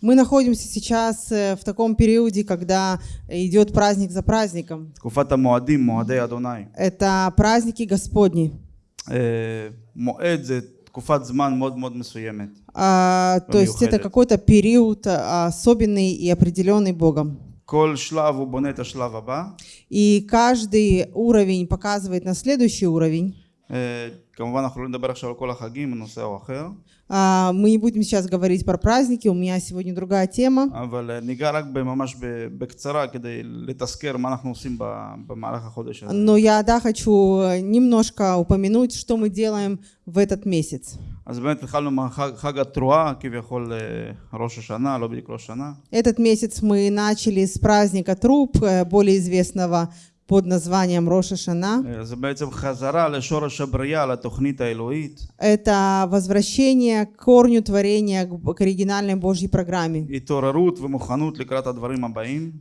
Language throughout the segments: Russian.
Мы находимся сейчас э, в таком периоде, когда идет праздник за праздником. תקופת המועדים, מועדי אדוני. Это праздники Господни. אה, מועד זה תקופת זמן מאוד מאוד מסוימת. А, то есть это מיוחדת. какой-то период а, особенный и определенный Богом. כל שלב הוא בונה את השלב הבא. И каждый уровень показывает на следующий уровень. Камван Ахрулин Дабарашава Кола Хагим, Нусео Ахер. А, мы не будем сейчас говорить про праздники, у меня сегодня другая тема. Но я, да, хочу э, немножко упомянуть, что мы делаем в этот месяц. Этот месяц мы начали с праздника Труб, э, более известного под названием Роша Это возвращение к корню творения, к оригинальной Божьей программе.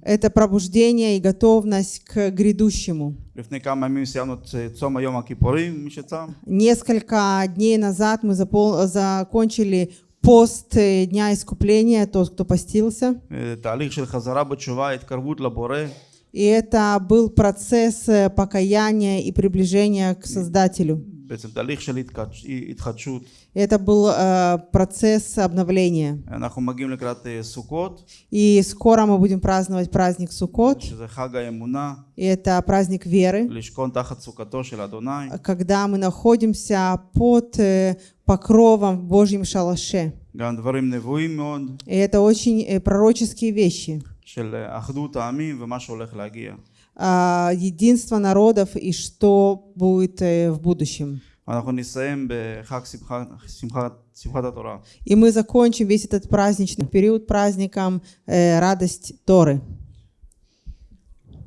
Это пробуждение и готовность к грядущему. Несколько дней назад мы закончили пост э, Дня Искупления, тот, кто постился. И это был процесс э, покаяния и приближения к Создателю. Это был э, процесс обновления. И скоро мы будем праздновать праздник Суккот. И это праздник веры. Когда мы находимся под э, покровом Божьим шалаше. И это очень э, пророческие вещи. של אה, אחדות העמים ומה שהולך להגיע. А, Единство народов и что будет э, в будущем. אנחנו נסיים בחג שמחה, שמחת, שמחת התורה. И мы закончим весь этот праздничный период праздником э, радость Торы.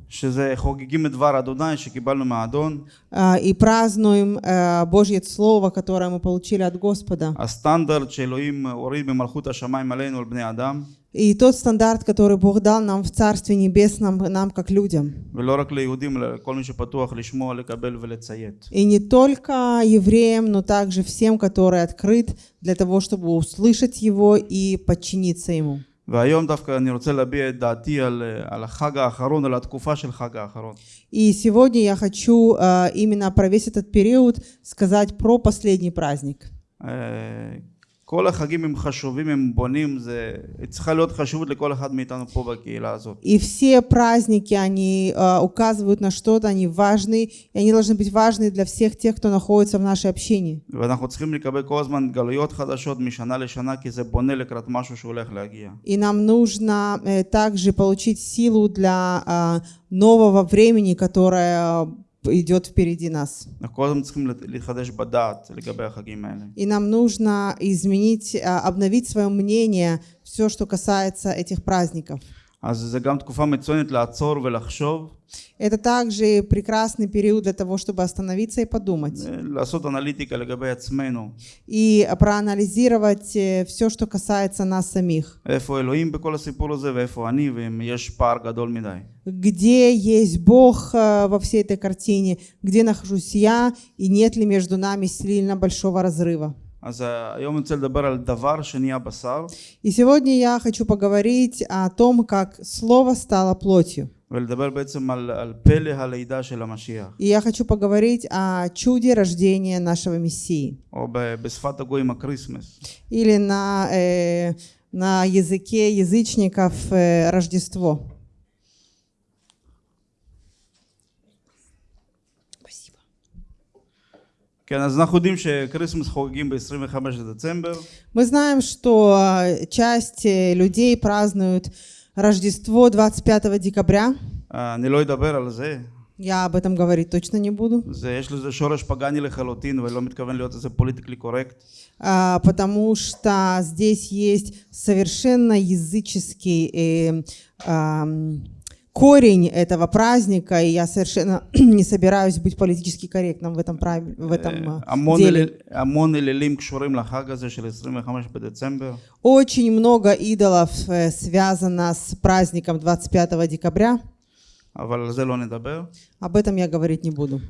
שזה חוגגים את דבר אדוני שקיבלנו מהאדון. А, И празднуем э, Божье Слово, которое мы получили от Господа. הסטנדרט שאלוהים הוריד במלכות השמיים עלינו, על בני אדם, И тот стандарт, который Бог дал нам в Царстве Небесном, нам как людям. ולא רק ליהודים, אלא לכל מי שפתוח לשמוע, לקבל ולציית. И не только евреям, но также всем, который открыт для того, чтобы услышать Его и подчиниться Ему. והיום דווקא אני רוצה להביע את דעתי על, אה, על החג האחרון, על התקופה של חג האחרון. И сегодня я хочу э, именно про весь этот период сказать про последний праздник. אה, כל החגים הם חשובים, הם בונים, זה צריכה להיות חשיבות לכל אחד מאיתנו פה בקהילה הזאת. И все праздники, они э, указывают на что-то, они важны, и они должны быть важны для всех тех, кто находится в нашей общине. ואנחנו צריכים לקבל כל הזמן גלויות חדשות משנה לשנה, כי זה בונה לקראת משהו שהולך להגיע. И нам нужно э, также получить силу для э, нового времени, которое э, идет впереди нас. И нам нужно изменить, а, обновить свое мнение, все, что касается этих праздников. Это также прекрасный период для того, чтобы остановиться и подумать. И проанализировать э, все, что касается нас самих. Где есть Бог э, во всей этой картине? Где нахожусь я? И нет ли между нами сильно большого разрыва? И сегодня я хочу поговорить о том, как Слово стало плотью. И я хочу поговорить о чуде рождения нашего Мессии. Или на, э, на языке язычников э, Рождество. כן, אז אנחנו יודעים שקריסמס חוגגים ב-25 לדצמבר, Мы знаем, что э, часть э, людей празднуют Рождество 25 декабря. אה, אני לא אדבר על זה, Я об этом говорить точно не буду, זה, יש לזה שורש פגאני לחלוטין ולא מתכוון להיות איזה פוליטיקלי קורקט. а, потому что здесь есть совершенно языческий э, ам, корень этого праздника, и я совершенно не собираюсь быть политически корректным в этом, в этом э, деле. Очень много идолов э, связано с праздником 25 декабря. Об этом я говорить не буду.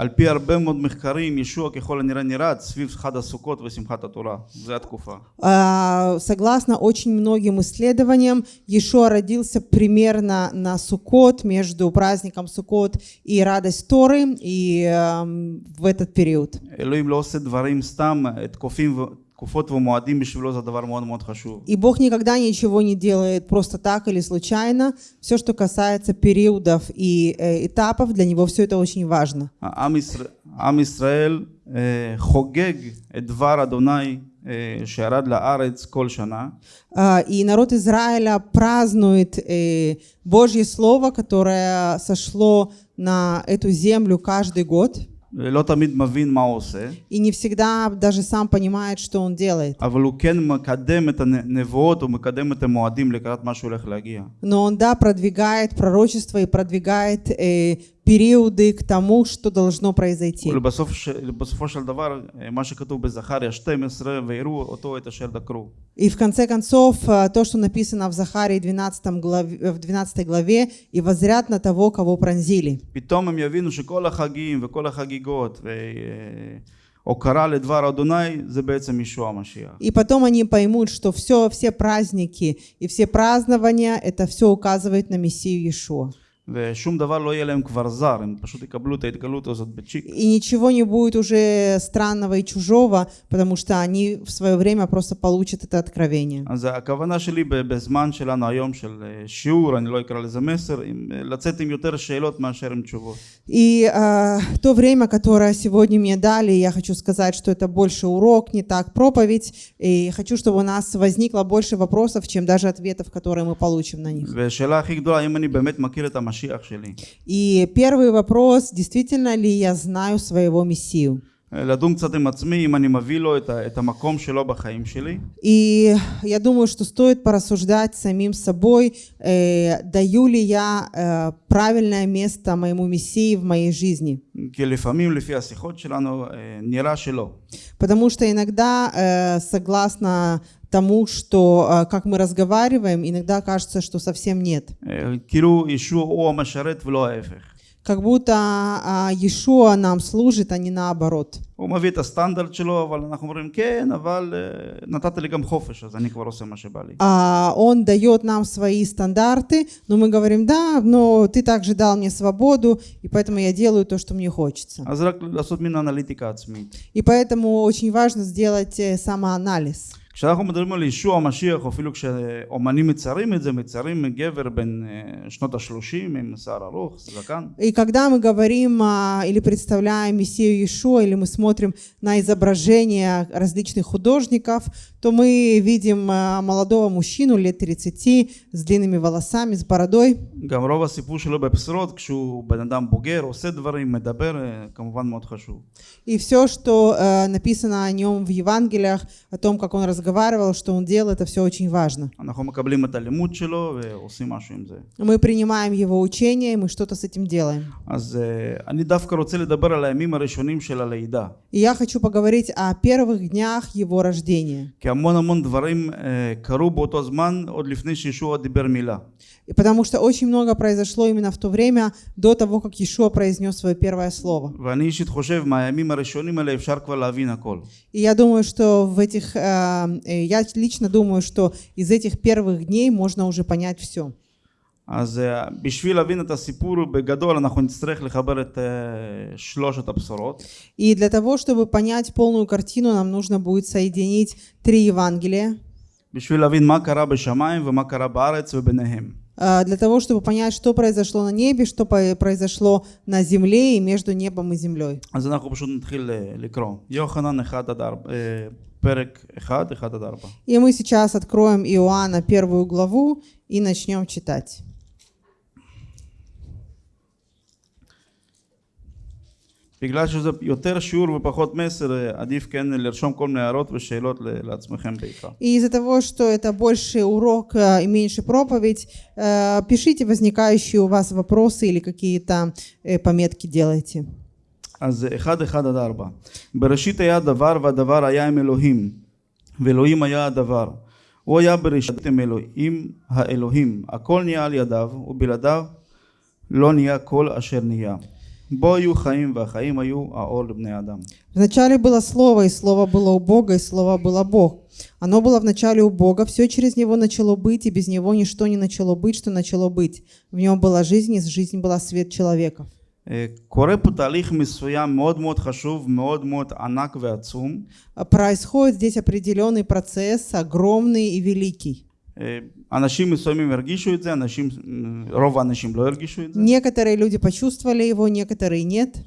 אה, על פי הרבה מאוד מחקרים, ישוע ככל הנראה נראה סביב חג הסוכות ושמחת התורה. זו התקופה. А, Согласно очень многим исследованиям, Иешуа родился примерно на Суккот, между праздником Суккот и радость Торы, и эм, в этот период. אלוהים לא עושה דברים סתם, תקופים, ו- תקופות ומועדים בשבילו זה דבר מאוד מאוד חשוב. И Бог никогда ничего не делает просто так или случайно. Все, что касается периодов и э, этапов, для него все это очень важно. עם ישראל, עם ישראל אה, חוגג את דבר אדוני אה, שירד לארץ כל שנה, А, И народ Израиля празднует э, Божье Слово, которое сошло на эту землю каждый год. לא תמיד מבין מה הוא עושה, И не всегда даже сам понимает, что он делает. אבל הוא כן מקדם את הנבואות, הוא מקדם את המועדים לקראת מה שהולך להגיע. Но он, да, продвигает пророчество и продвигает э, периоды к тому, что должно произойти. И в конце концов, э, то, что написано в Захарии 12 главе, э, в 12 главе, и возряд на того, кого пронзили. И потом они поймут, что все, все праздники и все празднования, это все указывает на Мессию Иешуа. ושום דבר לא יהיה להם כבר זר, הם פשוט יקבלו את ההתגלות הזאת בצ'יק. И ничего не будет уже странного и чужого, потому что они в свое время просто получат это откровение. אז הכוונה שלי ב- בזמן שלנו היום של אה, שיעור, אני לא אקרא לזה מסר, עם, אה, לצאת עם יותר שאלות מאשר עם תשובות. И а, то время, которое сегодня мне дали, я хочу сказать, что это больше урок, не так проповедь. И хочу, чтобы у нас возникло больше вопросов, чем даже ответов, которые мы получим на них. И первый вопрос, действительно ли я знаю своего Мессию? И я думаю, что стоит порассуждать самим собой, э, даю ли я э, правильное место моему Мессии в моей жизни. Потому что иногда, э, согласно тому, что э, как мы разговариваем, иногда кажется, что совсем нет אה, כאילו ישוע הוא המשרת ולא ההפך. Как будто а, Иешуа нам служит, а не наоборот. הוא מביא את הסטנדרט שלו, אבל אנחנו אומרים כן, אבל אה, נתת לי גם חופש, אז אני כבר עושה מה שבא לי. А он дает нам свои стандарты, но мы говорим, да, но ты также дал мне свободу, и поэтому я делаю то, что мне хочется. אז רק לעשות מין אנליטיקה עצמית. И поэтому очень важно сделать э, самоанализ. כשאנחנו מדברים על ישוע המשיח, או אפילו כשאומנים מציירים את זה, מציירים גבר בן אה, שנות השלושים עם שיער ארוך, זקן. И когда мы говорим а, или представляем Мессию Иешуа, или мы смотрим на изображения различных художников, то мы видим а, молодого мужчину лет 30 с длинными волосами, с бородой. גם רוב הסיפור שלו בבשורות, כשהוא בן אדם בוגר, עושה דברים, מדבר, אה, כמובן מאוד חשוב. И все, что э, написано о нем в Евангелиях, о том, как он разговаривал, что он делал это все очень важно. Мы принимаем его учение, и мы что-то с этим делаем. И я хочу поговорить о первых днях его рождения. כי המון המון דברים אה, קרו באותו זמן, עוד לפני שישוע דיבר מילה. И потому что очень много произошло именно в то время, до того, как Иешуа произнес свое первое слово. ואני אישית חושב, מהימים הראשונים האלה אפשר כבר להבין הכל. И я думаю, что в этих, э, э, я лично думаю, что из этих первых дней можно уже понять все. אז אה, בשביל להבין את הסיפור בגדול אנחנו נצטרך לחבר את אה, שלושת הבשורות. И для того, чтобы понять полную картину, нам нужно будет соединить три Евангелия. בשביל להבין מה קרה בשמיים ומה קרה בארץ וביניהם. Э, для того, чтобы понять, что произошло на небе, что произошло на земле и между небом и землей. И мы сейчас откроем Иоанна первую главу и начнем читать. בגלל שזה יותר שיעור ופחות מסר, אה, עדיף כן לרשום כל מיני הערות ושאלות ל- לעצמכם בעיקר. И из-за того, что это больше урок э, и меньше проповедь, э, пишите возникающие у вас вопросы или какие-то э, пометки делайте. אז אה, 1, 1 עד 4. בראשית היה דבר והדבר היה עם אלוהים, ואלוהים היה הדבר. הוא היה בראשית עם אלוהים האלוהים. הכל נהיה על ידיו, ובלעדיו לא נהיה כל אשר נהיה. Бою Хаим. Вначале было Слово, и Слово было у Бога, и Слово было Бог. Оно было вначале у Бога, все через Него начало быть, и без Него ничто не начало быть, что начало быть. В Нем была жизнь, и жизнь была свет человека. Происходит здесь определенный процесс, огромный и великий. אה, אנשים מסוימים הרגישו את זה, אנשים, רוב האנשים לא הרגישו את זה. Некоторые люди почувствовали его, некоторые нет.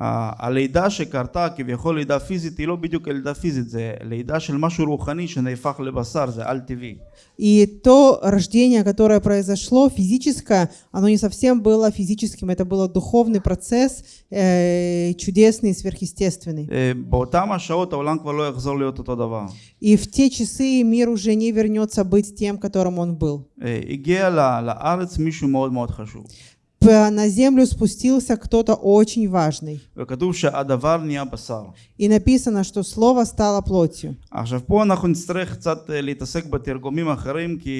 ה- הלידה שקרתה, כביכול לידה פיזית, היא לא בדיוק לידה פיזית, זה לידה של משהו רוחני שנהפך לבשר, זה על-טבעי. И то рождение, которое произошло, физическое, оно не совсем было физическим, это был духовный процесс, э, чудесный, сверхъестественный. אה, באותם השעות העולם כבר לא יחזור להיות אותו דבר. И в те часы мир уже не вернется быть тем, которым он был. אה, הגיע ל- לארץ מישהו מאוד מאוד חשוב. П- На землю спустился кто-то очень важный. וכתוב שהדבר נהיה בשר. И написано, что слово стало плотью. עכשיו פה אנחנו נצטרך קצת אה, להתעסק בתרגומים אחרים כי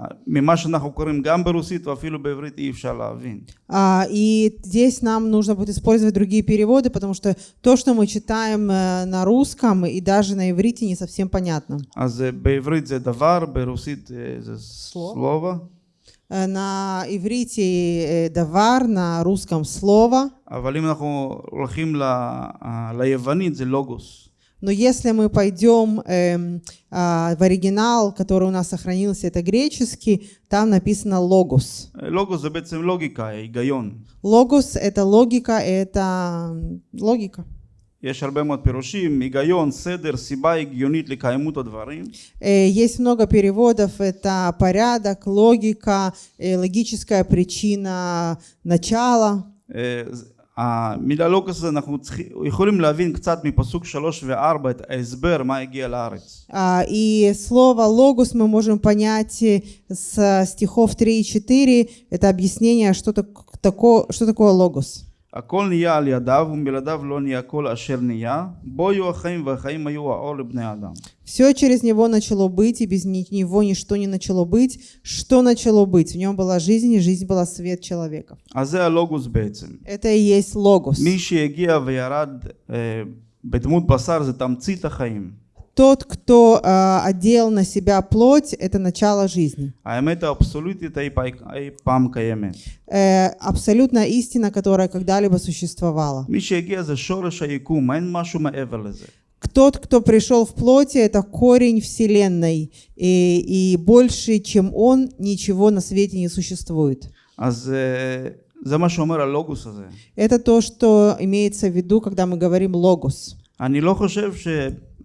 אה, ממה שאנחנו קוראים גם ברוסית ואפילו בעברית אי אפשר להבין. А, и здесь нам нужно будет использовать другие переводы, потому что то, что мы читаем э, на русском и даже на иврите, не совсем понятно. אז אה, בעברית זה דבר, ברוסית אה, זה סלו. סלובה, Э, На иврите э, давар, на русском слово. אבל אם אנחנו הולכים ל, אה, ליוונית זה לוגוס. Но если мы пойдем эм, а, в оригинал, который у нас сохранился, это греческий, там написано логос. אה, לוגוס זה בעצם לוגיקה, היגיון. Логос это логика, это м, логика. יש הרבה מאוד פירושים, היגיון, סדר, סיבה הגיונית לקיימות הדברים. Э, Есть много переводов, это порядок, логика, э, логическая причина начала. אה, ז- המילה לוגוס הזה אנחנו צריכים, יכולים להבין קצת מפסוק שלוש וארבע את ההסבר מה הגיע לארץ. А, И слово логос мы можем понять э, с стихов 3 и 4. Это объяснение, что, так- тако- что такое логос. הכל נהיה על ידיו ומבלעדיו לא נהיה כל אשר נהיה בו היו החיים והחיים היו האור לבני אדם. Все через него начало быть, и без ни- него ничто не начало быть. Что начало быть? В нем была жизнь, и жизнь была свет человека. אז זה הלוגוס בעצם. Это и есть логос. מי שהגיע וירד אה, בדמות בשר זה תמצית החיים. Тот, кто а, одел на себя плоть, это начало жизни. האמת האבסולוטית אי, פי- אי פעם קיימת. Э, абсолютная истина, которая когда-либо существовала. מי שהגיע זה שורש היקום, אין משהו מעבר לזה. Тот, кто пришел в плоти, это корень Вселенной. И, и больше, чем он, ничего на свете не существует. אז אה, זה מה שאומר הלוגוס הזה. Это то, что имеется в виду, когда мы говорим логос. אני לא חושב ש...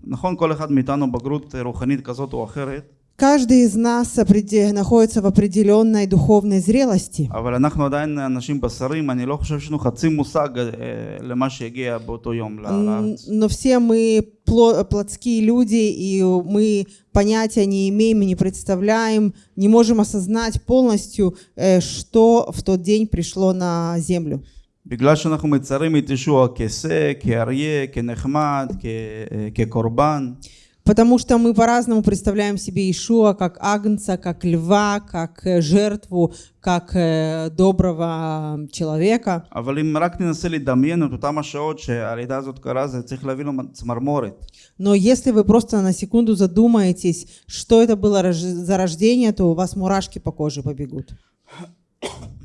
נכון, כל אחד מאיתנו בגרות אה, רוחנית כזאת או אחרת, Каждый из нас опреде- находится в определенной духовной зрелости. אבל אנחנו עדיין אנשים בשרים, אני לא חושב שיש לנו חצי מושג אה, למה שהגיע באותו יום ל- Н- לארץ. Но все мы пло- плотские люди, и мы понятия не имеем и не представляем, не можем осознать полностью, э, что в тот день пришло на землю. בגלל שאנחנו מצרים את ישוע כשה, כאריה, כנחמד, כ- אה, כקורבן, Потому что мы по-разному представляем себе Ишуа как агнца, как льва, как э, жертву, как э, доброго человека. אבל אם רק ננסה לדמיין את אותם השעות שהלידה הזאת קרה, זה צריך להביא לו צמרמורת. Но если вы просто на секунду задумаетесь, что это было рож- за рождение, то у вас мурашки по коже побегут.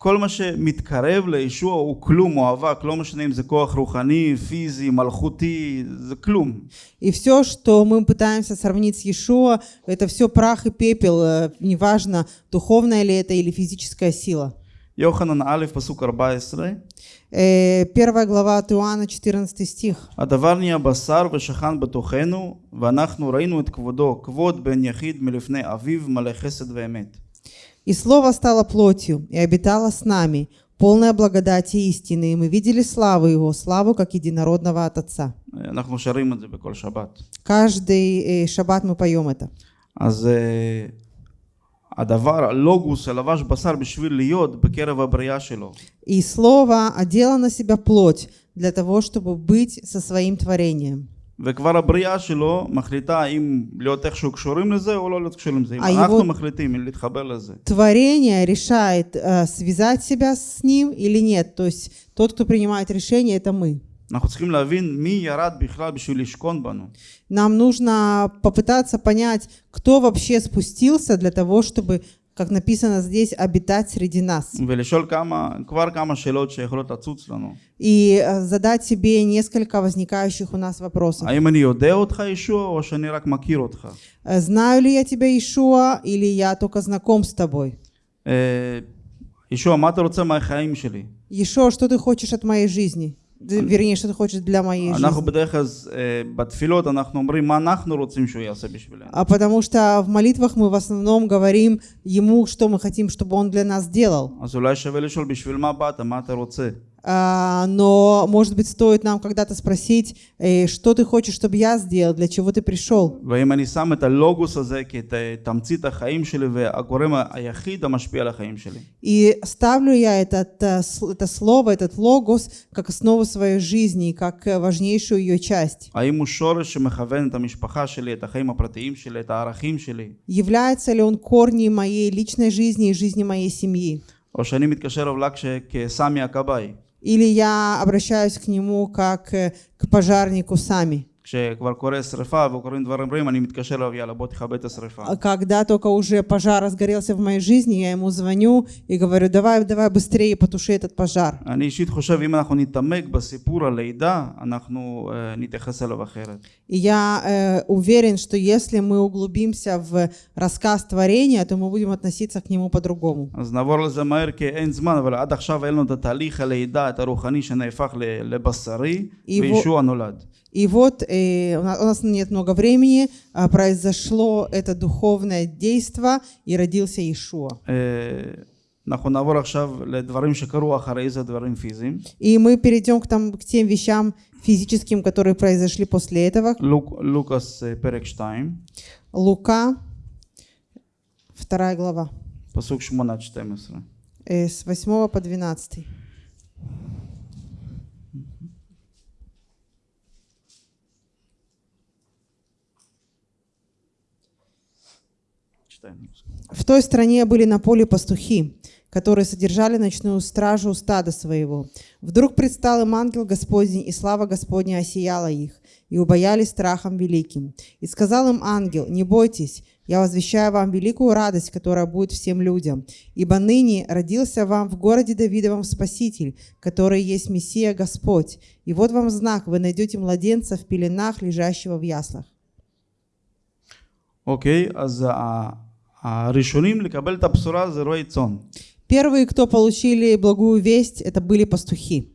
כל מה שמתקרב לישוע הוא כלום או אבק, לא משנה אם זה כוח רוחני, פיזי, מלכותי, זה כלום. И все, что мы пытаемся сравнить с Иешуа, это все прах и пепел, э, неважно, духовная ли это или физическая сила. יוחנן א', פסוק 14, Э, Первая глава от Иоанна, 14 стих. הדבר נהיה בשר ושכן בתוכנו, ואנחנו ראינו את כבודו, כבוד בן יחיד מלפני אביו, מלא חסד ואמת. «И Слово стало плотью, и обитало с нами, полная благодати и истины, и мы видели славу Его, славу как единородного от Отца». אנחנו שרים את זה בכל שבת. Каждый э, шаббат мы поем это. אז אה, הדבר, הלוגוס שלבש בשר בשביל להיות בקרב הבריאה שלו. И Слово одело на себя плоть для того, чтобы быть со своим творением. וכבר הבריאה שלו מחליטה האם להיות איכשהו קשורים לזה או לא להיות קשורים לזה. אם אה, אנחנו его- מחליטים אם להתחבר לזה. Творение решает, э, связать себя с ним или нет. То есть тот, кто принимает решение, это мы. אנחנו צריכים להבין מי ירד בכלל בשביל לשכון בנו. Нам нужно попытаться понять, кто вообще спустился для того, чтобы, как написано здесь, обитать среди нас. И э, задать себе несколько возникающих у нас вопросов. Э, знаю ли я тебя, Ишуа, или я только знаком с тобой? Ишуа, что ты хочешь от моей жизни? вернее, что ты хочешь для моей жизни. А потому что в молитвах мы в основном говорим ему, что мы хотим, чтобы он для нас делал. אז אולי שווה לשאול בשביל מה באת, מה אתה רוצה? А, но, может быть, стоит нам когда-то спросить, э, что ты хочешь, чтобы я сделал, для чего ты пришел? ואם אני שם את הלוגוס הזה כתמצית החיים שלי והגורם היחיד המשפיע על החיים שלי. И ставлю я этот, э, с- это слово, этот логос, как основу своей жизни, и как э, важнейшую ее часть. האם הוא שורש שמכוון את המשפחה שלי, את החיים הפרטיים שלי, את הערכים שלי? Является ли он корнем моей личной жизни и жизни моей семьи? או שאני מתקשר אליו רק כש- כסמי הכבאי? Или я обращаюсь к нему как э, к пожарнику сами? כשכבר קורה שריפה וקורים דברים רעים, אני מתקשר אליו, יאללה, בוא תכבה את השריפה. Когда только уже пожар разгорелся в моей жизни, я ему звоню и говорю, давай, давай быстрее потуши этот пожар. אני אישית חושב, אם אנחנו נתעמק בסיפור הלידה, אנחנו uh, נתייחס אליו אחרת. Я уверен, что если мы углубимся в рассказ творения, то мы будем относиться к нему по-другому. אז נעבור לזה מהר, כי אין זמן, אבל עד עכשיו היה לנו את התהליך הלידה, את הרוחני שנהפך לבשרי, וישוע נולד. И вот э, у, нас, у нас нет много времени, а, произошло это духовное действо, и родился Иешуа. אה, אנחנו נעבור עכשיו לדברים שקרו אחרי זה, דברים פיזיים. И мы перейдем к, там, к тем вещам физическим, которые произошли после этого. לוק, לוקאס אה, פרק 2, Лука, вторая глава, פסוק 8 עד 12. э, с 8 по 12. Читаем. В той стране были на поле пастухи, которые содержали ночную стражу у стада своего. Вдруг предстал им ангел Господень, и слава Господня осияла их, и убоялись страхом великим. И сказал им ангел, не бойтесь, я возвещаю вам великую радость, которая будет всем людям, ибо ныне родился вам в городе Давидовом Спаситель, который есть Мессия Господь. И вот вам знак, вы найдете младенца в пеленах, лежащего в яслах. Окей, okay, за а Первые, кто получили благую весть, это были пастухи.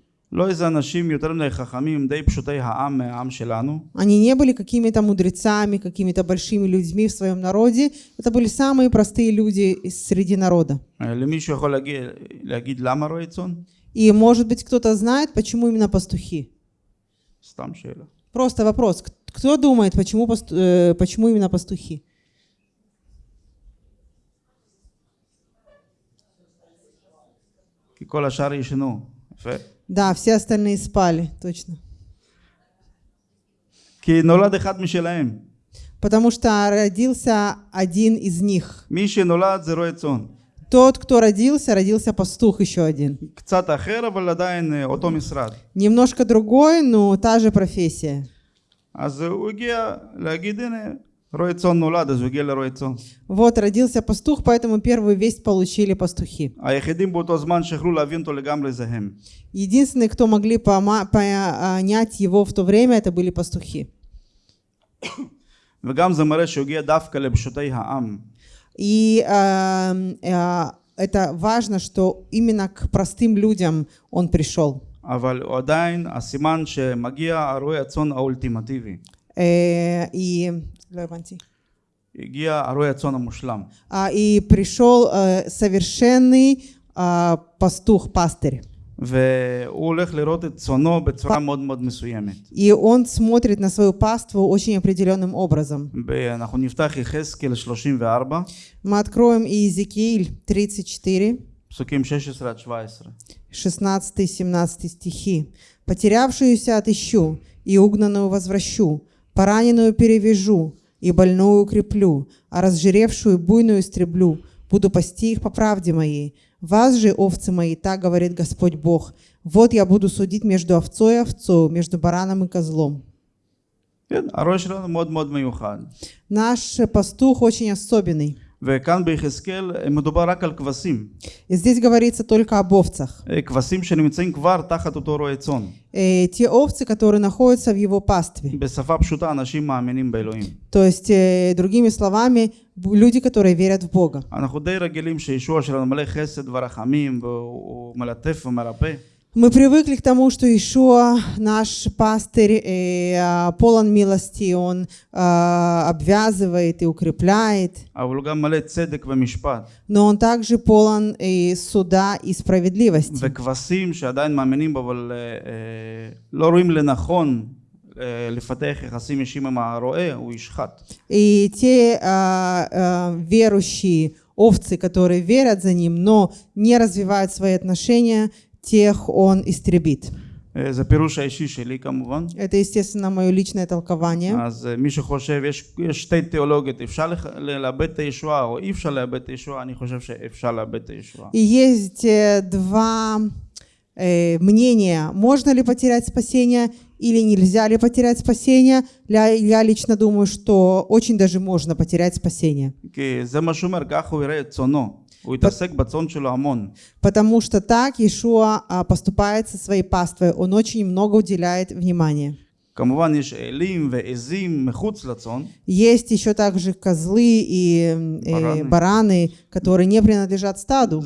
Они не были какими-то мудрецами, какими-то большими людьми в своем народе. Это были самые простые люди среди народа. И, может быть, кто-то знает, почему именно пастухи? Просто вопрос. Кто думает, почему, э, почему именно пастухи? כל השאר ישנו. יפה. Да, все остальные спали, точно. כי נולד אחד משלהם. Потому что родился один из них. מי שנולד זה רועה צאן. Тот, кто родился, родился пастух еще один. קצת אחר, אבל עדיין אה, אותו משרד. Немножко другой, но та же профессия. אז הוא הגיע להגיד, הנה, רועה צאן נולד, אז הוא הגיע לרועה צאן. Вот родился пастух, поэтому первую весть получили пастухи. היחידים באותו זמן שיכלו להבין אותו לגמרי זה הם. Единственные, кто могли пома- понять его в то время, это были пастухи. וגם זה מראה שהוא הגיע דווקא לפשוטי העם. И э, э, это важно, что именно к простым людям он пришел. אבל הוא עדיין הסימן שמגיע הרועה הצאן האולטימטיבי. Э, и, לא הבנתי. הגיע הרועה הצאן המושלם. А, и пришел э, совершенный а, пастух, пастырь. והוא הולך לראות את צאנו בצורה מאוד מאוד מסוימת. И он смотрит на свою паству очень определенным образом. ב- אנחנו נפתח יחזקאל 34, Мы откроем Иезекииль 34, פסוקים 16 עד 17. 16-17 стихи. «Потерявшуюся отыщу, и угнанную возвращу. Пораненную перевяжу и больную укреплю, а разжиревшую буйную истреблю, буду пасти их по правде моей. Вас же, овцы мои, так говорит Господь Бог, вот я буду судить между овцой и овцою, между бараном и козлом. Наш пастух очень особенный. וכאן ביחזקאל אה, מדובר רק על כבשים. И здесь говорится только об овцах. אה, כבשים שנמצאים כבר תחת אותו רועה צאן. Э, те овцы, которые находятся в его пастве. בשפה פשוטה אנשים מאמינים באלוהים. То есть, э, другими словами, б- люди, которые верят в Бога. אנחנו די רגילים שישוע שלנו מלא חסד ורחמים והוא הוא מלטף ומרפא. Мы привыкли к тому, что Ишуа, наш пастырь, э, а, полон милости, он а, обвязывает и укрепляет, אבל הוא גם מלא צדק ומשפט. но он также полон и суда и справедливости. וכבשים שעדיין מאמינים בו אבל אה, אה, לא רואים לנכון אה, לפתח יחסים אישיים עם הרועה, הוא ישחט. И те а, а, верующие овцы, которые верят за ним, но не развивают свои отношения, тех он истребит. זה פירוש האישי שלי כמובן. Это естественно мое личное толкование. אז מי שחושב, יש, יש שתי תיאולוגיות, אפשר לאבד את הישועה או אי אפשר לאבד את Есть э, два э, мнения, можно ли потерять спасение или нельзя ли потерять спасение. Я, я лично думаю, что очень даже можно потерять спасение. Потому что так Иешуа а, поступает со своей паствой. Он очень много уделяет внимания. Есть еще также козлы и, и э, бараны, которые не принадлежат стаду.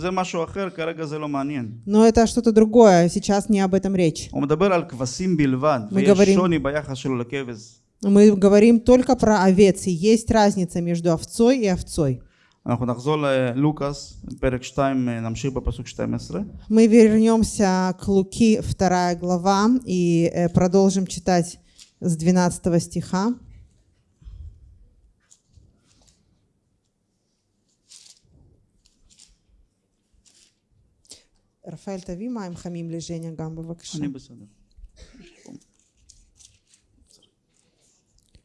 Но это что-то другое, сейчас не об этом речь. Мы говорим, мы говорим только про овец, и есть разница между овцой и овцой. אנחנו נחזור ללוקאס, פרק 2, נמשיך בפסוק 12. Мы вернемся к Луки, вторая глава, и э, продолжим читать с 12 стиха. רפאל, תביא מים חמים לז'ניה גם בבקשה. אני בסדר.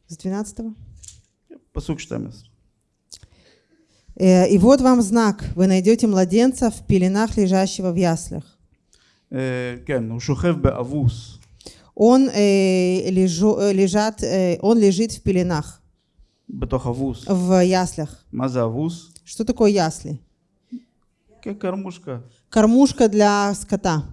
С 12 פסוק 12. Э, Э, и вот вам знак. Вы найдете младенца в пеленах, лежащего в яслях. Он, э, лежу, э, лежат, э, он лежит в пеленах. В яслях. Что такое ясли? кормушка. Кормушка для скота.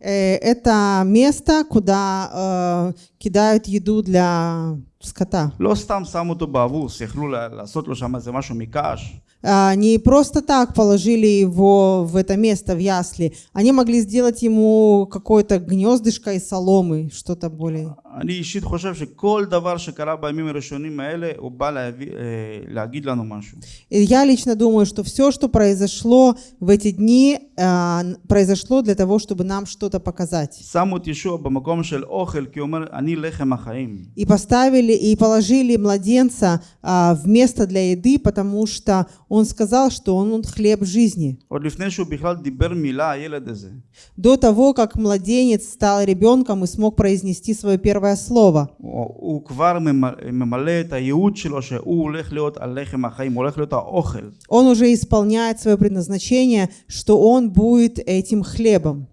Э, это место, куда э, кидают еду для סקטה. לא סתם שמו אותו באבוס, יכלו לעשות לו שם איזה משהו מקש. А, Не просто так положили его в это место, в ясли. Они могли сделать ему какое-то гнездышко из соломы, что-то более. אני אישית חושב שכל דבר שקרה בימים הראשונים האלה, הוא בא להביא, אה, להגיד לנו משהו. И я лично думаю, что все, что произошло в эти дни, а, н- произошло для того, чтобы нам что-то показать. שמו את ישוע במקום של אוכל, כי הוא אומר, אני לחם החיים. И поставили, и положили младенца а, в место для еды, потому что он сказал, что он, он хлеб жизни. До того, как младенец стал ребенком и смог произнести свое первое слово. Он уже исполняет свое предназначение, что он будет этим хлебом.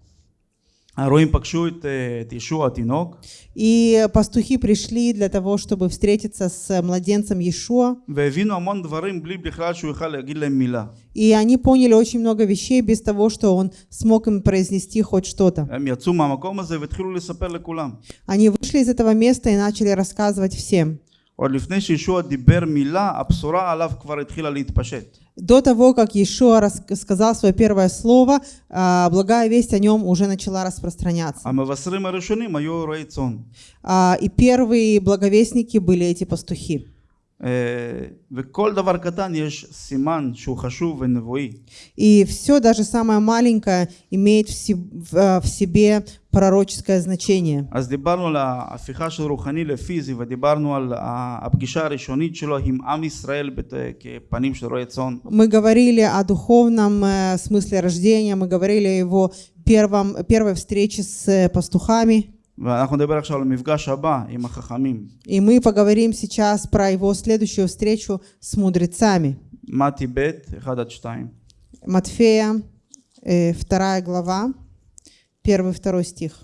הרועים פגשו את, אה, את ישוע התינוק, И пастухи пришли для того, чтобы встретиться с младенцем Иешуа, והבינו המון דברים בלי בכלל שהוא יוכל להגיד להם מילה. и они поняли очень много вещей без того, что он смог им произнести хоть что-то. הם יצאו מהמקום הזה והתחילו לספר לכולם. Они вышли из этого места и начали рассказывать всем. עוד לפני שישוע דיבר מילה, הבשורה עליו כבר התחילה להתפשט. До того, как Иешуа сказал свое первое слово, а, благая весть о нем уже начала распространяться. А, и первые благовестники были эти пастухи. אה, וכל דבר קטן יש סימן שהוא חשוב ונבואי. И все, даже самое маленькое, имеет в се- в, а, в себе пророческое значение. אז דיברנו על ההפיכה של רוחני לפיזי ודיברנו על ה- הפגישה הראשונית שלו עם עם ישראל בת- כפנים של רועי צאן. Мы говорили о духовном э, смысле рождения, мы говорили о его первом, первой встрече с э, пастухами. ואנחנו נדבר עכשיו על המפגש הבא עם החכמים. И мы поговорим сейчас про его следующую встречу с мудрецами. מתי ב' 1 עד 2. Матфея, э, вторая глава, первый, второй стих.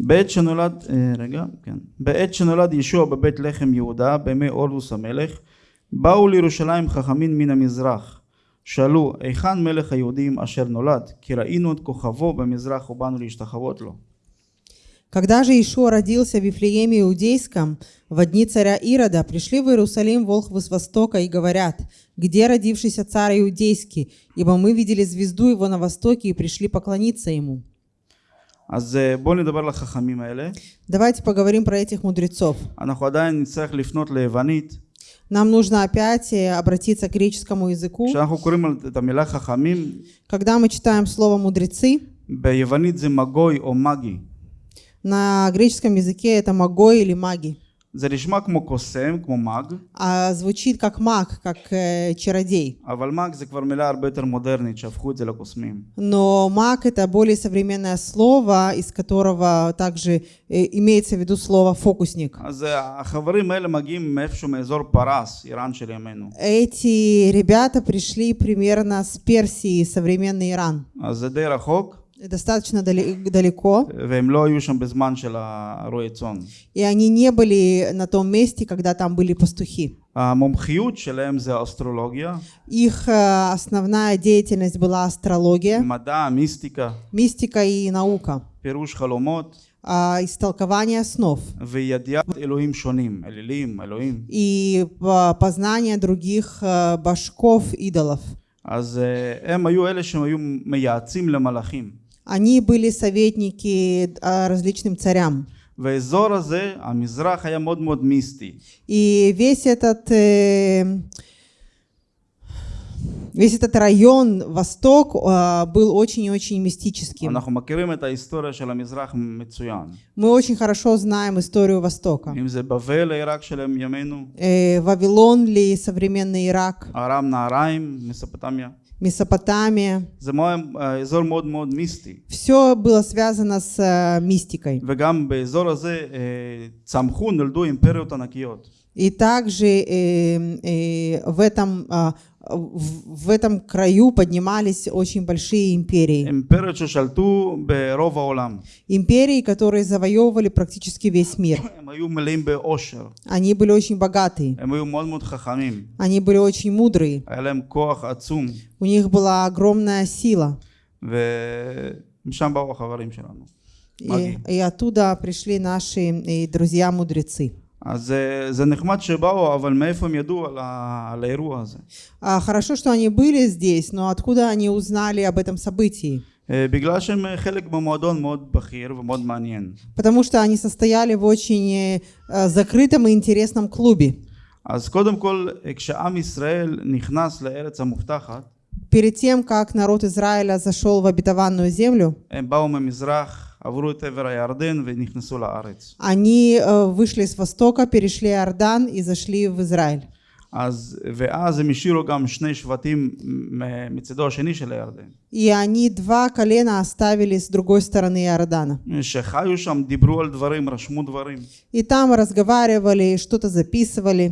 בעת שנולד, אה, רגע, כן. בעת שנולד ישוע בבית לחם יהודה, בימי אורלוס המלך, באו לירושלים חכמים מן המזרח. שאלו, היכן מלך היהודים אשר נולד? כי ראינו את כוכבו במזרח ובאנו להשתחוות לו. Когда же Ишуа родился в Вифлееме Иудейском, в дни царя Ирода, пришли в Иерусалим волхвы с востока и говорят, «Где родившийся царь Иудейский? Ибо мы видели звезду его на востоке и пришли поклониться ему». אז אה, בואו נדבר על החכמים האלה. Давайте поговорим про этих мудрецов. אנחנו עדיין נצטרך לפנות ליוונית. Нам нужно опять э, обратиться к греческому языку. Когда мы читаем слово «мудрецы», на греческом языке это «магой» или «маги». זה כמו קוסם, כמו מאג. А звучит как маг, как э, чародей. אבל מאג זה כבר מילה הרבה יותר מודרנית, שהפכו את זה לקוסמים. Но маг это более современное слово, из которого также э, имеется в виду слово фокусник. אז החברים האלה מגיעים מאיפשהו מאזור פרס, איראן של ימינו. Эти ребята пришли примерно с Персии, современный Иран. אז זה די רחוק Достаточно дали- далеко, והם לא היו שם בזמן של הרועי צאן. и они не были на том месте, когда там были пастухи. המומחיות שלהם זה האסטרולוגיה, Их э, основная деятельность была астрология, מדע, מיסטיקה, мистика и наука, פירוש חלומות а, истолкование снов וידיעת אלוהים שונים, אלילים, אלוהים. и а, познание других а, башков идолов. אז אה, הם היו אלה שהם היו מייעצים למלאכים. Они были советники а, различным царям. והאזור הזה, המזרח, היה מאוד מאוד מיסטי. И весь этот, э, весь этот район, восток, а, был очень и очень мистическим. Мы очень хорошо знаем историю Востока. Э, Вавилон ли, современный Ирак. Арам, Нараим, Месопотамия. Месопотамия. Все было связано с э, мистикой. И также э, э, в этом э, в этом краю поднимались очень большие империи. Империи, которые завоевывали практически весь мир. Они были очень богаты. Они были очень мудрые. У них была огромная сила. И, и оттуда пришли наши друзья-мудрецы. אז אה, זה נחמד שבאו, אבל מאיפה הם ידעו על, ה... על האירוע הזה? А, хорошо, что они были здесь, но откуда они узнали об этом событии? אה, בגלל שהם אה, חלק במועדון מאוד בכיר ומאוד מעניין. Потому что они состояли в очень э, э, закрытом и интересном клубе. אז קודם כל, אה, כשעם ישראל נכנס לארץ המובטחת, Перед тем, как народ Израиля зашел в обетованную землю, הם באו ממזרח, עברו את עבר הירדן ונכנסו לארץ. они э, вышли с востока, перешли Иордан и зашли в Израиль. אז, ואז הם השאירו גם שני שבטים מ- מצידו השני של הירדן. И они два колена оставили с другой стороны Иордана. שחיו שם, דיברו על דברים, רשמו דברים. И там разговаривали, что-то записывали.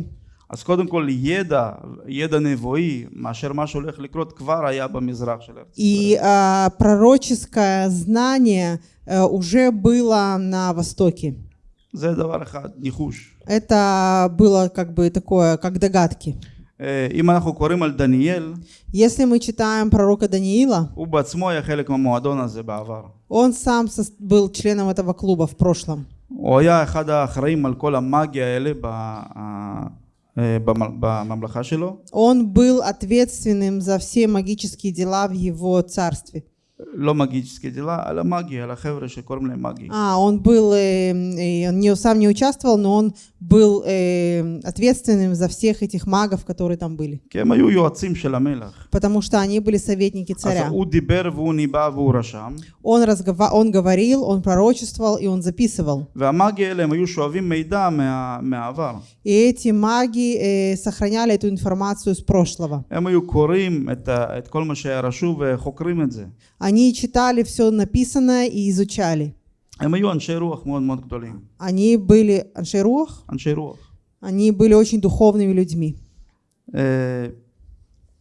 אז קודם כל ידע, ידע נבואי, מאשר מה שהולך לקרות כבר היה במזרח של ארץ И ישראל. а, пророческое знание э, уже было на востоке. זה דבר אחד, ניחוש. Это было как бы такое, как догадки. אה, אם אנחנו קוראים על דניאל, Если мы читаем пророка Даниила, הוא בעצמו היה חלק מהמועדון הזה בעבר. он сам сос- был членом этого клуба в прошлом. הוא היה אחד האחראים על כל המאגיה האלה ב- ה- אה, במ- בממלכה שלו. Он был ответственным за все магические дела в его царстве. לא מגיצקי דילה, על המאגיה, על החבר'ה שקוראים להם מאגי. А, он был, э, и он не, сам не участвовал, но он был э, ответственным за всех этих магов, которые там были. כי הם היו יועצים של המלך. Потому что они были советники אז царя. הוא דיבר והוא ניבא והוא רשם, Он, разгова- он говорил, он пророчествовал и он записывал. והמאגי האלה הם היו שואבים מידע מה, מהעבר. И эти маги э, сохраняли эту информацию с прошлого. הם היו קוראים את, ה, את כל מה שהיה רשום וחוקרים את זה. Они читали все написанное и изучали. הם היו אנשי רוח מאוד מאוד גדולים. Они были аншерух, אנשי רוח. они были очень духовными людьми. אה,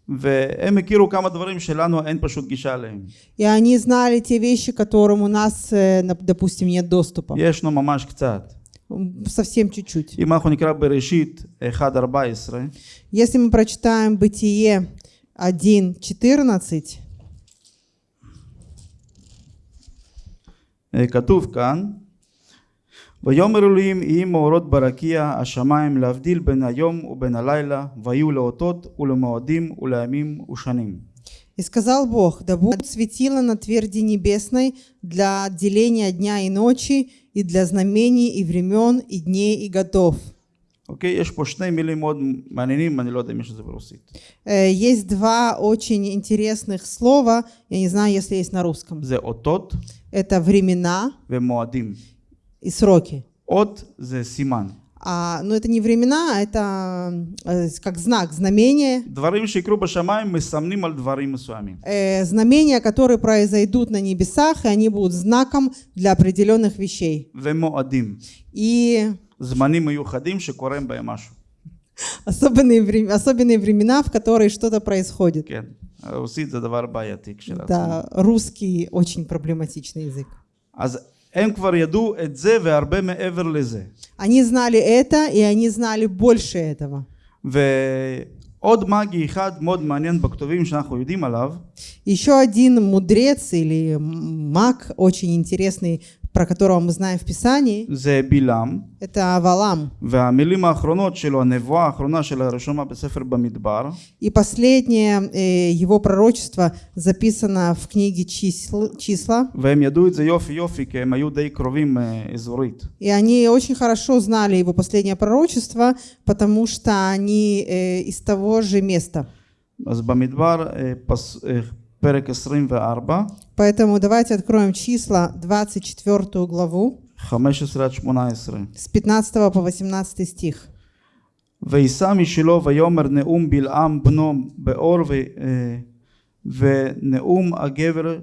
והם הכירו כמה דברים שלנו אין פשוט גישה אליהם. И они знали те вещи, к которым у нас, э, нап- допустим, нет доступа. ישנו ממש קצת. М, Совсем чуть-чуть. אם אנחנו נקרא בראשית 1.14, Если мы прочитаем Бытие 1.14, כתוב כאן, ויאמר אלוהים יהי מאורות ברקיע השמיים להבדיל בין היום ובין הלילה ויהיו לאותות ולמועדים ולימים ושנים. И сказал Бог, да будет светило на тверди небесной для отделения дня и ночи, и для знамений, и времен, и дней, и годов. אוקיי? יש פה שני מילים מאוד מעניינים, אני לא יודע אם יש את זה ברוסית. Э, Есть два очень интересных слова, я не знаю, если есть на русском. זה אותות Это времена ומועדים. и сроки. אות זה סימן. А, но это не времена, а это э, как знак, знамение. דברים שיקרו בשמיים מסמנים על דברים מסוימים. Э, знамения, которые произойдут на небесах, и они будут знаком для определенных вещей. ומועדים. И זמנים מיוחדים שקורה בהם משהו. особенные, вре- особенные времена, в которые что-то происходит. כן. רוסית זה דבר בעייתי כשלעצמו. Да, русский очень проблематичный язык. אז הם כבר ידעו את זה והרבה מעבר לזה. Они знали это, и они знали больше этого. ועוד מגי אחד מאוד מעניין בכתובים שאנחנו יודעים עליו, Еще один мудрец или м- маг, очень интересный, про которого мы знаем в Писании, זה בלעם, это Валам. והמילים האחרונות שלו, הנבואה האחרונה של הרשומה בספר במדבר, И последнее э, его пророчество записано в книге числ- числа. והם ידעו את זה יופי יופי, כי הם היו די קרובים אה, אזורית. И они очень хорошо знали его последнее пророчество, потому что они э, из того же места. אז במדבר, אה, פס, אה, פרק 24, Поэтому давайте откроем числа 24 главу 15 עד 18. с 15 по 18 стих. וישא משלו ויאמר נאום בלעם בנו באור ו, אה, ונאום הגבר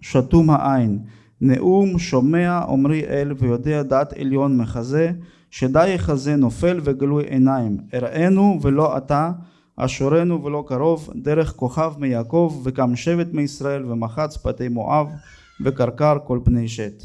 שתום העין נאום שומע עמרי אל ויודע דעת עליון מחזה שדי יחזה נופל וגלוי עיניים אראנו ולא אתה אשורנו ולא קרוב דרך כוכב מיעקב וקם שבט מישראל ומחץ פתי מואב וקרקר כל בני שת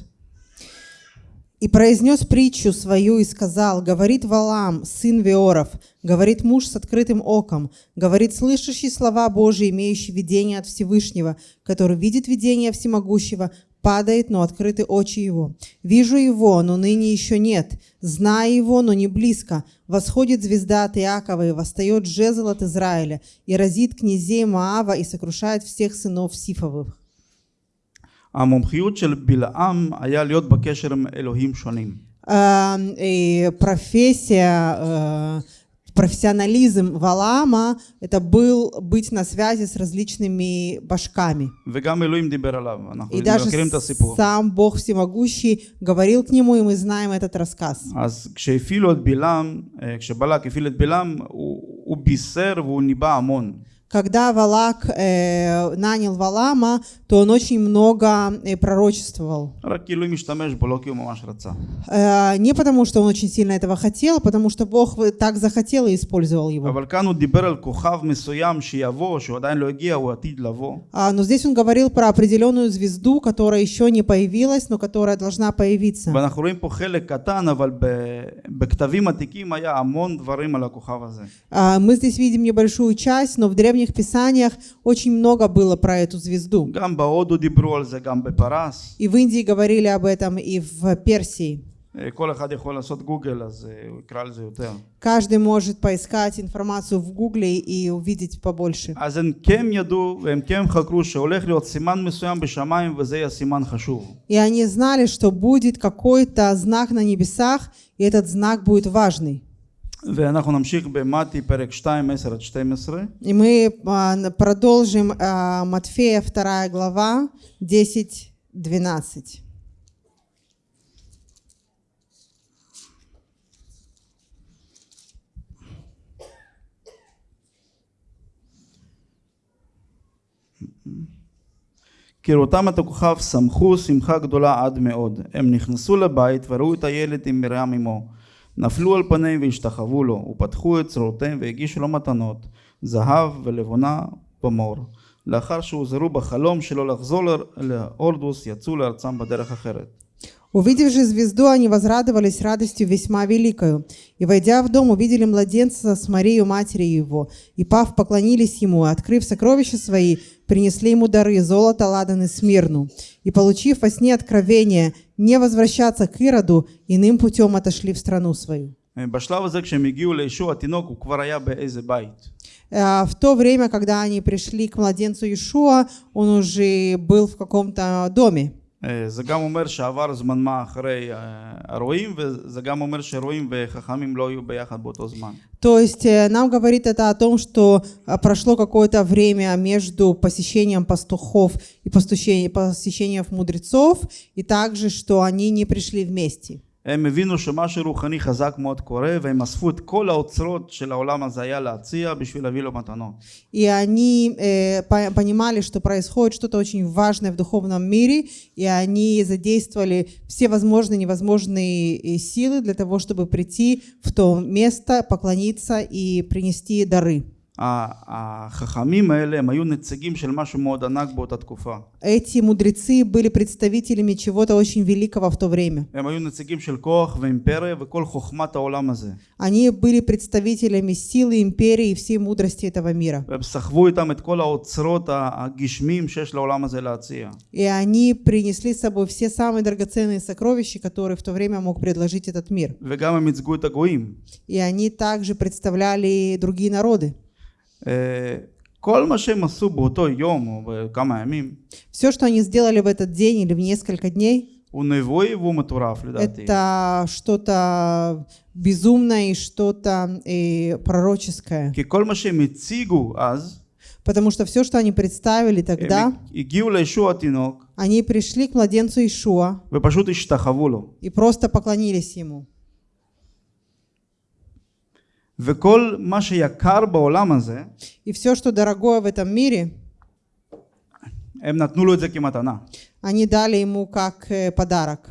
И произнес притчу свою и сказал, говорит Валам, сын Веоров, говорит муж с открытым оком, говорит слышащий слова Божии, имеющий видение от Всевышнего, который видит видение Всемогущего, падает, но открыты очи его. Вижу его, но ныне еще нет. Знаю его, но не близко. Восходит звезда от Иакова и восстает жезл от Израиля, и разит князей Маава и сокрушает всех сынов Сифовых. המומחיות של בלעם היה להיות בקשר עם אלוהים שונים э, и профессия, э, профессионализм Валаама – это был быть на связи с различными башками. וגם אלוהים דיבר עליו, אנחנו И даже מכירים את הסיפור. сам Бог Всемогущий говорил к нему, и мы знаем этот рассказ. אז כשהפעילו את בלעם, אה, כשבלק הפעיל את בלעם, הוא, הוא בישר והוא ניבא המון. когда Валак э, нанял Валама, то он очень много э, пророчествовал. Э, не потому, что он очень сильно этого хотел, а потому что Бог так захотел и использовал его. А, но здесь он говорил про определенную звезду, которая еще не появилась, но которая должна появиться. А, мы здесь видим небольшую часть, но в древнем древних писаниях очень много было про эту звезду. И в Индии говорили об этом, и в Персии. Каждый может поискать информацию в Гугле и увидеть побольше. И они знали, что будет какой-то знак на небесах, и этот знак будет важный. ואנחנו נמשיך במתי פרק 2, 10 עד 12. И мы а, н- продолжим а, Матфея 2 глава 10-12. כראותם את הכוכב שמחו שמחה גדולה עד מאוד. הם נכנסו לבית וראו את הילד עם מרים אמו. נפלו על פניהם והשתחוו לו, ופתחו את צרותיהם והגישו לו מתנות, זהב ולבונה במור. לאחר שהוזהרו בחלום שלא לחזור להורדוס, יצאו לארצם בדרך אחרת. Увидев же звезду, они возрадовались радостью весьма великою. И, войдя в дом, увидели младенца с Марию, матерью его. И, пав, поклонились ему, и, открыв сокровища свои, принесли ему дары золото, ладан и смирну. И, получив во сне откровение, не возвращаться к Ироду, иным путем отошли в страну свою. Э, в то время, когда они пришли к младенцу Иешуа, он уже был в каком-то доме. אה, זה גם אומר שעבר זמן מה אחרי אה, הרועים וזה גם אומר שרועים וחכמים לא היו ביחד באותו זמן. То есть э, нам говорит это о том, что а, прошло какое-то время между посещением пастухов и посещением, посещением мудрецов, и также, что они не пришли вместе. הם הבינו שמשהו רוחני חזק מאוד קורה והם אספו את כל האוצרות של העולם הזה היה להציע בשביל להביא לו מתנות. И они э, по- понимали, что происходит что-то очень важное в духовном мире, и они задействовали все возможные и невозможные э, силы для того, чтобы прийти в то место, поклониться и принести дары. Эти мудрецы были представителями чего-то очень великого в то время. Они были представителями силы, империи и всей мудрости этого мира. И они принесли с собой все самые драгоценные сокровища, которые в то время мог предложить этот мир. И они также представляли другие народы. Все, что они сделали в этот день или в несколько дней, это что-то безумное и что-то пророческое. Потому что все, что они представили тогда, они пришли к младенцу Ишуа и просто поклонились ему. וכל מה שיקר בעולם הזה, И все, что дорогое в этом мире, הם נתנו לו את זה כמתנה. они дали ему как э, подарок.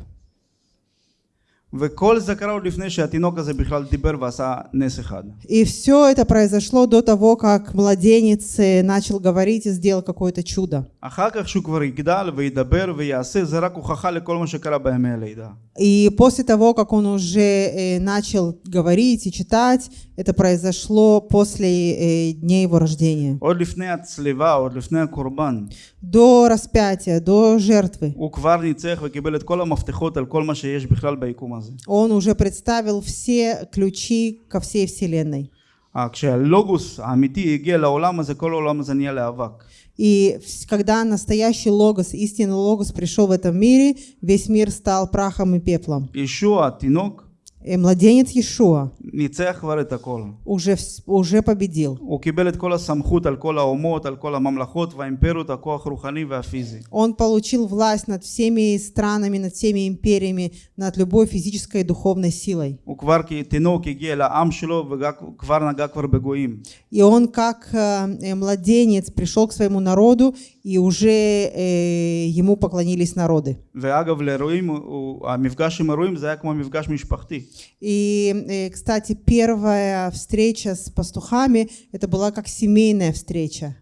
וכל זה קרה עוד לפני שהתינוק הזה בכלל דיבר ועשה נס אחד. И все это произошло до того, как младенец э, начал говорить и сделал какое-то чудо. אחר כך שהוא כבר יגדל וידבר ויעשה, זה רק הוכחה לכל מה שקרה בימי הלידה. И после того, как он уже э, начал говорить и читать, это произошло после э, дней его рождения. עוד לפני הצליבה, עוד לפני הקורבן, До распятия, до жертвы. הוא כבר ניצח וקיבל את כל המפתחות על כל מה שיש בכלל ביקום הזה. Он уже представил все ключи ко всей вселенной. אה, כשהלוגוס האמיתי הגיע לעולם הזה, כל העולם הזה נהיה לאבק. И вс- когда настоящий логос, истинный логос пришел в этом мире, весь мир стал прахом и пеплом. ישוע התינוק И младенец Иешуа ניצח כבר את הכל. уже, вс- уже победил. הוא קיבל את כל הסמכות על כל האומות, על כל הממלכות והאימפריות, הכוח הרוחני והפיזי. Он получил власть над всеми странами, над всеми империями, над любой физической и духовной силой. הוא כבר כתינוק הגיע לעם שלו וכבר נגע כבר בגויים. И он как э, э, младенец пришел к своему народу, и уже э, ему поклонились народы. ואגב, לאירועים, הוא- המפגש עם אירועים זה היה כמו מפגש משפחתי. И, э, кстати, первая встреча с пастухами, это была как семейная встреча.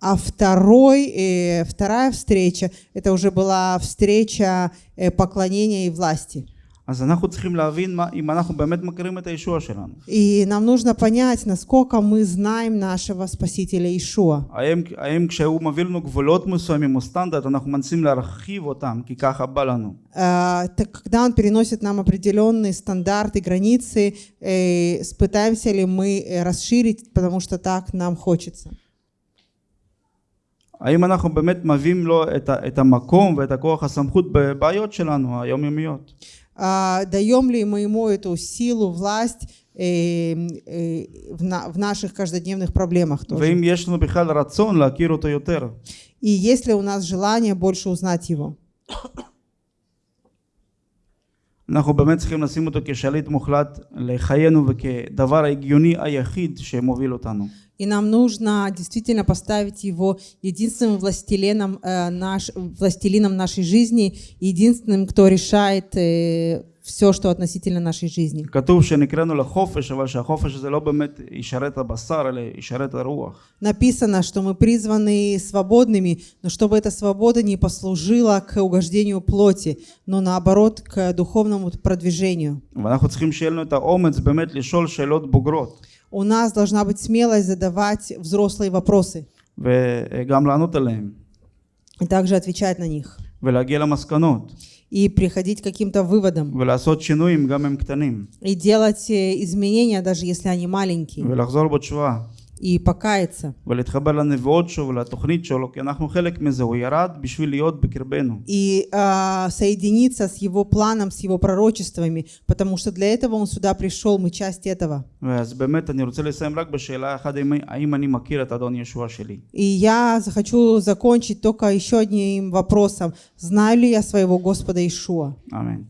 А второй, э, вторая встреча, это уже была встреча э, поклонения и власти. אז אנחנו צריכים להבין מה, אם אנחנו באמת מכירים את הישוע שלנו. И нам нужно понять, насколько мы знаем нашего Спасителя Ишуа. האם, האם כשהוא מביא לנו גבולות מסוימים או סטנדרט, אנחנו מנסים להרחיב אותם, כי ככה בא לנו. А, так когда Он переносит нам определенные стандарты, границы, э, пытаемся ли мы э, расширить, потому что так нам хочется. האם אנחנו באמת מביאים לו את, ה, את המקום ואת הכוח הסמכות בבעיות שלנו היומיומיות? А, даем ли мы ему эту силу, власть э, э, в наших каждодневных проблемах тоже. И ли у нас желание больше узнать его. אנחנו באמת צריכים לשים אותו כשליט מוחלט לחיינו וכדבר ההגיוני היחיד שמוביל אותנו. И нам нужно действительно поставить его единственным властелином, э, наш, властелином нашей жизни, единственным, кто решает все, что относительно нашей жизни. Написано, что мы призваны свободными, но чтобы эта свобода не послужила к угождению плоти, но наоборот к духовному продвижению. У нас должна быть смелость задавать взрослые вопросы. И также отвечать на них ולהגיע למסקנות, И приходить к каким-то выводам. ולעשות שינויים גם הם קטנים, И делать э, изменения, даже если они маленькие. и покаяться. И а, соединиться с его планом, с его пророчествами, потому что для этого он сюда пришел, мы часть этого. И я захочу закончить только еще одним вопросом. Знаю ли я своего Господа Ишуа? Аминь.